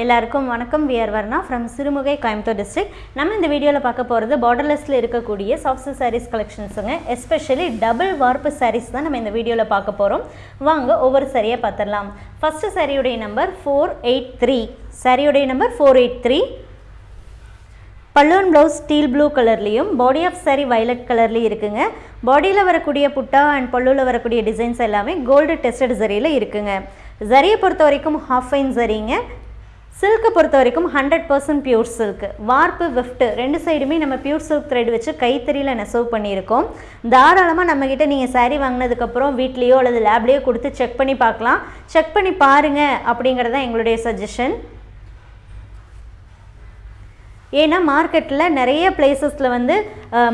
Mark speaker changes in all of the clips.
Speaker 1: எல்லாருக்கும் வணக்கம். We're Varna from Sirumugai Coimbatore district நம்ம இந்த வீடியோவில் பார்க்க போகிறது பார்டர்லெஸில் இருக்கக்கூடிய சாஃப்ட் சாரீஸ் கலெக்ஷன்ஸுங்க எஸ்பெஷலி டபுள் வார்ப்பு சாரீஸ் தான் நம்ம இந்த வீடியோவில் பார்க்க போகிறோம் வாங்க ஒவ்வொரு சாரியாக பார்த்துடலாம். ஃபஸ்ட்டு சரியுடைய நம்பர் ஃபோர் எயிட் த்ரீ சரியுடைய நம்பர் ஃபோர் எயிட் த்ரீ பல்லுவன் ப்ளவுஸ் ஸ்டீல் ப்ளூ கலர்லேயும் பாடி ஆஃப் saree violet கலர்லேயும் இருக்குங்க. பாடியில் வரக்கூடிய புட்டா அண்ட் பல்லுவில் வரக்கூடிய டிசைன்ஸ் எல்லாமே கோல்டு டெஸ்டட் சரியில் இருக்குங்க. ஜரியை பொறுத்த வரைக்கும் ஹாஃப் ஃபைன் சரிங்க சில்க்கை பொறுத்த வரைக்கும் ஹண்ட்ரட் பர்சன்ட் பியூர் சில்க் வார்ப்பு விஃப்ட் ரெண்டு சைடுமே நம்ம பியூர் சில்க் த்ரெட் வச்சு கைத்தறியில் நெசவு பண்ணியிருக்கோம். தாராளமாக நம்மக்கிட்ட நீங்கள் சாரீ வாங்கினதுக்கப்புறம் வீட்லேயோ அல்லது லேப்லேயோ கொடுத்து செக் பண்ணி பார்க்கலாம். செக் பண்ணி பாருங்கள் அப்படிங்கிறது தான் எங்களுடைய சஜஷன் ஏன்னா மார்க்கெட்டில் நிறைய பிளேசஸில் வந்து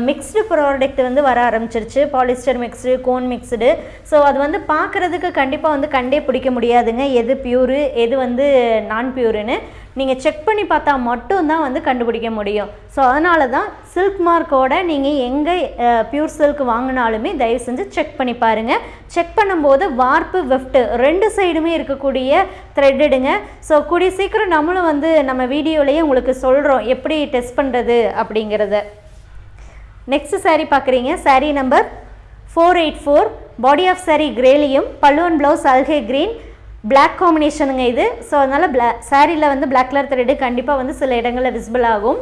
Speaker 1: மிக்ஸ்டு ப்ராடக்ட் வந்து வர ஆரம்பிச்சிருச்சு. Polyester mixed cone mixed so அது வந்து பார்க்குறதுக்கு கண்டிப்பாக வந்து கண்டே பிடிக்க முடியாதுங்க. எது பியூரு எது வந்து நான் பியூருன்னு நீங்கள் செக் பண்ணி பார்த்தா மட்டும்தான் வந்து கண்டுபிடிக்க முடியும். ஸோ அதனால தான் சில்க் மார்க்கோட நீங்கள் எங்கே பியூர் சில்க் வாங்கினாலுமே தயவு செஞ்சு செக் பண்ணி பாருங்கள் செக் பண்ணும்போது வார்ப்பு வெஃப்ட்டு ரெண்டு சைடுமே இருக்கக்கூடிய த்ரெட்டுடுங்க ஸோ கூடிய சீக்கிரம் நம்மளும் வந்து நம்ம வீடியோலேயே உங்களுக்கு சொல்கிறோம் எப்படி டெஸ்ட் பண்ணுறது அப்படிங்கிறத. நெக்ஸ்ட் சாரீ பார்க்குறீங்க. Sari number four eight four body of sari கிரேலியும் பல்லுவன் ப்ளவுஸ் அல்கே க்ரீன் பிளாக் காம்பினேஷனுங்க இது. ஸோ அதனால் பிளா சாரியில் வந்து பிளாக் கலர் த்ரெட்டு கண்டிப்பாக வந்து சில இடங்களில் விசிபிள் ஆகும்.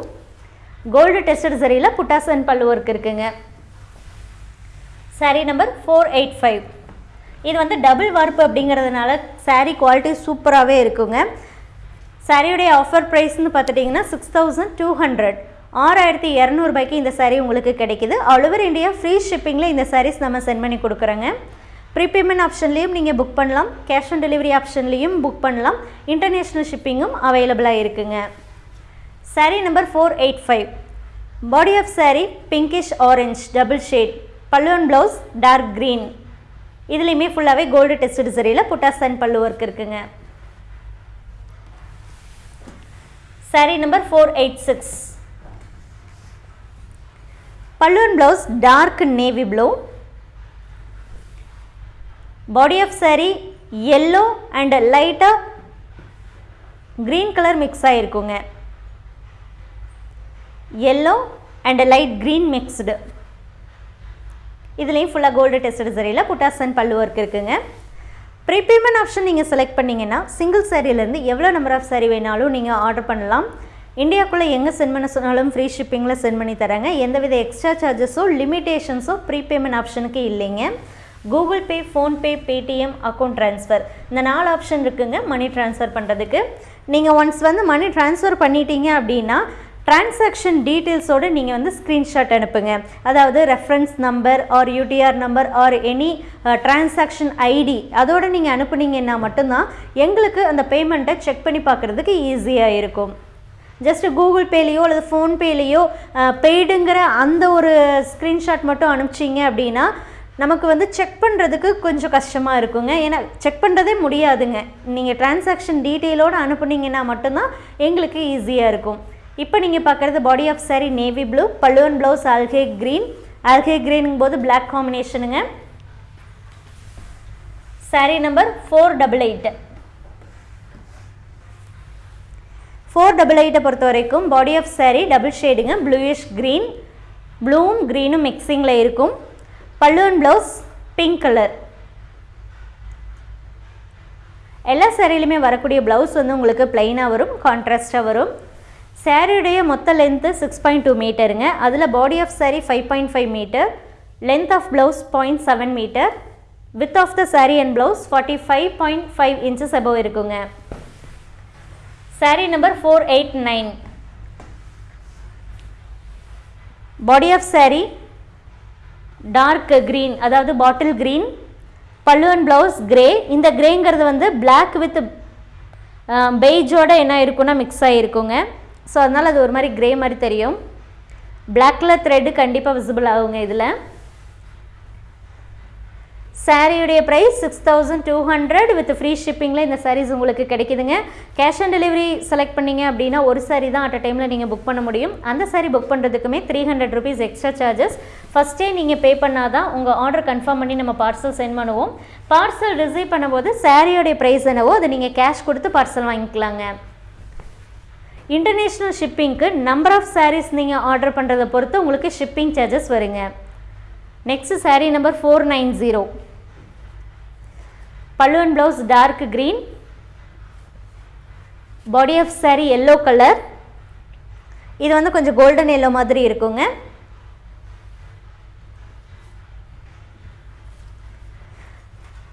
Speaker 1: கோல்டு டெஸ்டட் சரியில் புட்டாசன் பல்லு ஒர்க் இருக்குங்க. Saree number four eight five இது வந்து டபுள் வார்ப்பு அப்படிங்கிறதுனால சாரீ குவாலிட்டி சூப்பராகவே இருக்குங்க. சாரியுடைய ஆஃபர் ப்ரைஸ்னு பார்த்துட்டிங்கன்னா சிக்ஸ் தௌசண்ட் டூ ஹண்ட்ரட் ஆறாயிரத்தி இரநூறுபாய்க்கு இந்த சாரீ உங்களுக்கு கிடைக்குது. ஆல் ஓவர் இந்தியா ஃப்ரீ ஷிப்பிங்கில் இந்த சாரீஸ் நம்ம சென்ட் பண்ணி கொடுக்குறோங்க. ப்ரீபேமெண்ட் ஆப்ஷன்லேயும் நீங்கள் புக் பண்ணலாம். கேஷ் ஆன் டெலிவரி ஆப்ஷன்லேயும் புக் பண்ணலாம். இன்டர்நேஷ்னல் ஷிப்பிங்கும் அவைலபிளாக இருக்குங்க. Sari number four eight five body of sari pinkish orange double shade பல்லுவன் ப்ளவுஸ் டார்க் க்ரீன் இதுலேயுமே ஃபுல்லாகவே கோல்டு டெஸ்ட் சரியில் புட்டாஸ் அண்ட் பல்லு ஒர்க் இருக்குங்க. Saree number four eight six பல்லுவன் blouse dark navy blue body of saree yellow and லைட்டாக green colour mix ஆகிருக்குங்க yellow and light green mixed இதுலேயும் ஃபுல்லாக gold tested சரியில் buttas and பல்லு work இருக்குங்க. Prepayment option நீங்கள் select பண்ணிங்கன்னா single சாரியிலேருந்து எவ்வளோ நம்பர் ஆஃப் சாரி வேணாலும் நீங்கள் ஆர்டர் பண்ணலாம். இந்தியாக்குள்ளே எங்கே சென்ட் பண்ண சொன்னாலும் ஃப்ரீ ஷிப்பிங்கில் சென்ட் பண்ணி தராங்க எந்தவித எக்ஸ்ட்ரா சார்ஜஸோ லிமிட்டேஷன்ஸோ ப்ரீபேமெண்ட் ஆப்ஷனுக்கு இல்லைங்க. Google Pay PhonePe Paytm account transfer. இந்த நாலு ஆப்ஷன் இருக்குங்க மணி ட்ரான்ஸ்ஃபர் பண்ணுறதுக்கு நீங்கள் ஒன்ஸ் வந்து மணி ட்ரான்ஸ்ஃபர் பண்ணிட்டீங்க அப்படின்னா டிரான்சாக்ஷன் டீட்டெயில்ஸோடு நீங்கள் வந்து ஸ்க்ரீன்ஷாட் அனுப்புங்க. அதாவது reference number or UTR number or any transaction ID அதோடு நீங்கள் அனுப்புனீங்கன்னா மட்டும்தான் எங்களுக்கு அந்த பேமெண்ட்டை செக் பண்ணி பார்க்குறதுக்கு ஈஸியாக இருக்கும். ஜஸ்ட்டு கூகுள் பேலேயோ அல்லது ஃபோன்பேலேயோ பெய்டுங்கிற அந்த ஒரு ஸ்க்ரீன்ஷாட் மட்டும் அனுப்பிச்சிங்க அப்படின்னா நமக்கு வந்து செக் பண்ணுறதுக்கு கொஞ்சம் கஷ்டமாக இருக்குங்க. ஏன்னா செக் பண்ணுறதே முடியாதுங்க. நீங்கள் டிரான்சாக்ஷன் டீட்டெயிலோடு அனுப்புனீங்கன்னா மட்டும்தான் எங்களுக்கு ஈஸியாக இருக்கும். இப்போ நீங்கள் பார்க்குறது body off saree navy blue பல்லுவன் ப்ளவுஸ் ஆல்கே க்ரீன் ஆல்கே க்ரீனுங்கும் போது பிளாக் காம்பினேஷனுங்க saree number four double eight four double எயிட்டை பொறுத்த வரைக்கும் பாடி ஆஃப் saree டபுள் ஷேடுங்க ப்ளூயிஷ் க்ரீன் ப்ளூவும் க்ரீனும் மிக்சிங்கில் இருக்கும். பல்லுவன் ப்ளவுஸ் பிங்க் கலர் எல்லா சேரீலையுமே வரக்கூடிய ப்ளவுஸ் வந்து உங்களுக்கு பிளைனாக வரும் கான்ட்ராஸ்ட்டாக வரும். சேரீடைய மொத்த லென்த்து சிக்ஸ் பாயிண்ட் டூ மீட்டருங்க அதில் body of sari five point five metre length of blouse point seven metre with of the sari and blouse forty five point five inches above இருக்குங்க. Sari number four eight nine body of sari dark green அதாவது bottle green பல்லுவன் blouse grey இந்த க்ரேங்கிறது வந்து black with பெய்ஜோட என்ன இருக்குன்னா mix ஆகிருக்குங்க so அதனால் அது ஒரு மாதிரி க்ரே மாதிரி தெரியும். Black கலர் த்ரெட்டு கண்டிப்பாக விசிபிள் ஆகுங்க இதில். சாரியுடைய price six thousand two hundred with free ஷிப்பிங்கில் இந்த சாரீஸ் உங்களுக்கு கிடைக்குதுங்க. கேஷ் ஆன் டெலிவரி செலக்ட் பண்ணீங்க அப்படின்னா ஒரு சாரீ தான் அட் அ டைமில் நீங்கள் புக் பண்ண முடியும். அந்த sari book பண்ணுறதுக்குமே three hundred rupees extra charges ஃபஸ்ட்டே நீங்கள் பே பண்ணால் தான் உங்கள் ஆர்டர் கன்ஃபார்ம் பண்ணி நம்ம பார்சல் சென்ட் பண்ணுவோம். பார்சல் ரிசீவ் பண்ணும்போது சாரியோடைய ப்ரைஸ் என்னவோ அதை நீங்கள் கேஷ் கொடுத்து பார்சல் வாங்கிக்கலாங்க. இன்டர்நேஷ்னல் ஷிப்பிங்க்கு நம்பர் ஆஃப் சாரீஸ் நீங்கள் ஆர்டர் பண்ணுறதை பொறுத்து உங்களுக்கு ஷிப்பிங் சார்ஜஸ் வருங்க. Next sari number four nine zero பல்லுவன் blouse dark green body of saree yellow colour இது வந்து கொஞ்சம் கோல்டன் எல்லோ மாதிரி இருக்குங்க.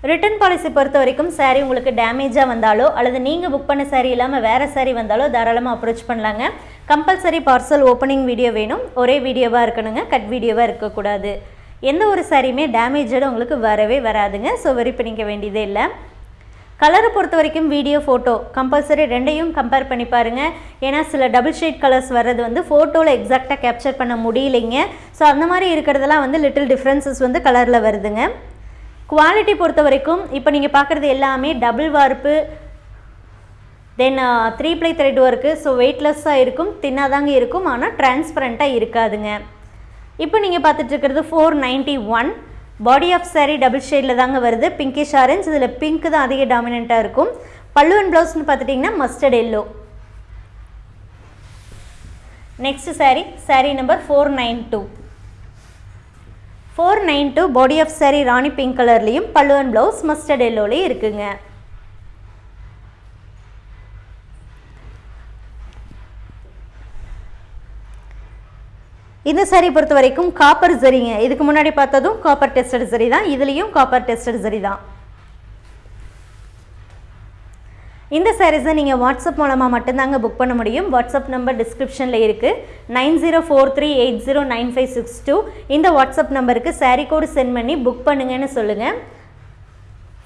Speaker 1: ரிட்டர்ன் பாலிசி பொறுத்த வரைக்கும் சாரீ உங்களுக்கு டேமேஜாக வந்தாலோ அல்லது நீங்கள் புக் பண்ண சாரீ இல்லாமல் வேறு சாரீ வந்தாலோ தாராளமாக அப்ரோச் பண்ணலாங்க. கம்பல்சரி பார்சல் ஓப்பனிங் வீடியோ வேணும். ஒரே வீடியோவாக இருக்கணுங்க. கட் வீடியோவாக இருக்கக்கூடாது. எந்த ஒரு சாரியுமே டேமேஜோடு உங்களுக்கு வரவே வராதுங்க. ஸோ வரி பண்ணிக்க வேண்டியதே இல்லை. கலரை பொறுத்த வரைக்கும் வீடியோ ஃபோட்டோ கம்பல்சரி ரெண்டையும் கம்பேர் பண்ணி பாருங்கள் ஏன்னா சில டபுள் ஷேட் கலர்ஸ் வர்றது வந்து ஃபோட்டோவில் எக்ஸாக்டாக கேப்சர் பண்ண முடியலைங்க. ஸோ அந்த மாதிரி இருக்கிறதெல்லாம் வந்து லிட்டில் டிஃப்ரென்சஸ் வந்து கலரில் வருதுங்க. குவாலிட்டி பொறுத்த வரைக்கும் இப்போ நீங்கள் பார்க்குறது எல்லாமே double warp then three ply thread work so வெயிட்லெஸ்ஸாக இருக்கும் தின்னாதாங்க இருக்கும். ஆனால் டிரான்ஸ்பரண்ட்டாக இருக்காதுங்க. இப்போ நீங்கள் பார்த்துட்டு இருக்கிறது four ninety one body of sari double ஷேடில் தாங்க வருது. பிங்கிஷ் ஆரஞ்ச் இதில் பிங்க் தான் அதிக டாமினண்ட்டாக இருக்கும். பல்லுவன் ப்ளவுஸ்னு பார்த்துட்டிங்கன்னா mustard yellow next sari sari number four nine two four nine two body of sari Rani pink கலர்லேயும் பல்லுவன் ப்ளவுஸ் மஸ்டர்ட் எல்லோலேயும் இருக்குங்க. இந்த saree பொறுத்த வரைக்கும் காப்பர் சரிங்க இதுக்கு முன்னாடி பார்த்ததும் காப்பர் டெஸ்டட் சரி தான். இதுலேயும் காப்பர் டெஸ்டட் சரி தான். இந்த சாரீஸை நீங்கள் வாட்ஸ்அப் மூலமாக மட்டும்தாங்க புக் பண்ண முடியும். வாட்ஸ்அப் நம்பர் டிஸ்கிரிப்ஷனில் இருக்குது nine zero four three eight zero nine five six two. இந்த வாட்ஸ்அப் நம்பருக்கு சாரீ கோடு சென்ட் பண்ணி புக் பண்ணுங்கன்னு சொல்லுங்கள்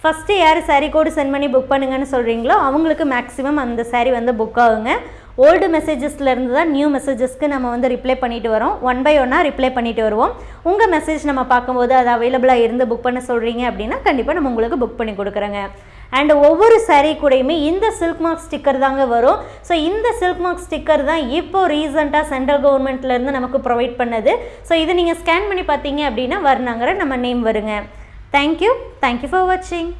Speaker 1: ஃபஸ்ட்டு யார் சாரீ கோடு சென்ட் பண்ணி புக் பண்ணுங்கன்னு சொல்கிறீங்களோ அவங்களுக்கு மேக்ஸிமம் அந்த சாரீ வந்து புக் ஆகுங்க. ஓல்டு மெசேஜஸ்லேருந்து தான் நியூ மெசேஜஸ்க்கு நம்ம வந்து ரிப்ளை பண்ணிட்டு வரோம். ஒன் பை ஒன்னாக ரிப்ளை பண்ணிட்டு வருவோம். உங்கள் மெசேஜ் நம்ம பார்க்கும்போது அது அவைலபிளாக இருந்து புக் பண்ண சொல்கிறீங்க அப்படின்னா கண்டிப்பாக நம்ம உங்களுக்கு புக் பண்ணி கொடுக்குறேங்க. அண்ட் ஒவ்வொரு சாரீ கூடயுமே இந்த சில்க் மார்க் ஸ்டிக்கர் தாங்க வரும். ஸோ இந்த சில்க் மார்க் ஸ்டிக்கர் தான் இப்போ ரீசெண்டாக சென்ட்ரல் கவர்மெண்ட்லேருந்து நமக்கு ப்ரொவைட் பண்ணது. ஸோ இதை நீங்கள் ஸ்கேன் பண்ணி பார்த்தீங்க அப்படின்னா வர்ணாங்கிற நம்ம நேம் வருங்க. தேங்க்யூ தேங்க்யூ ஃபார் வாட்சிங்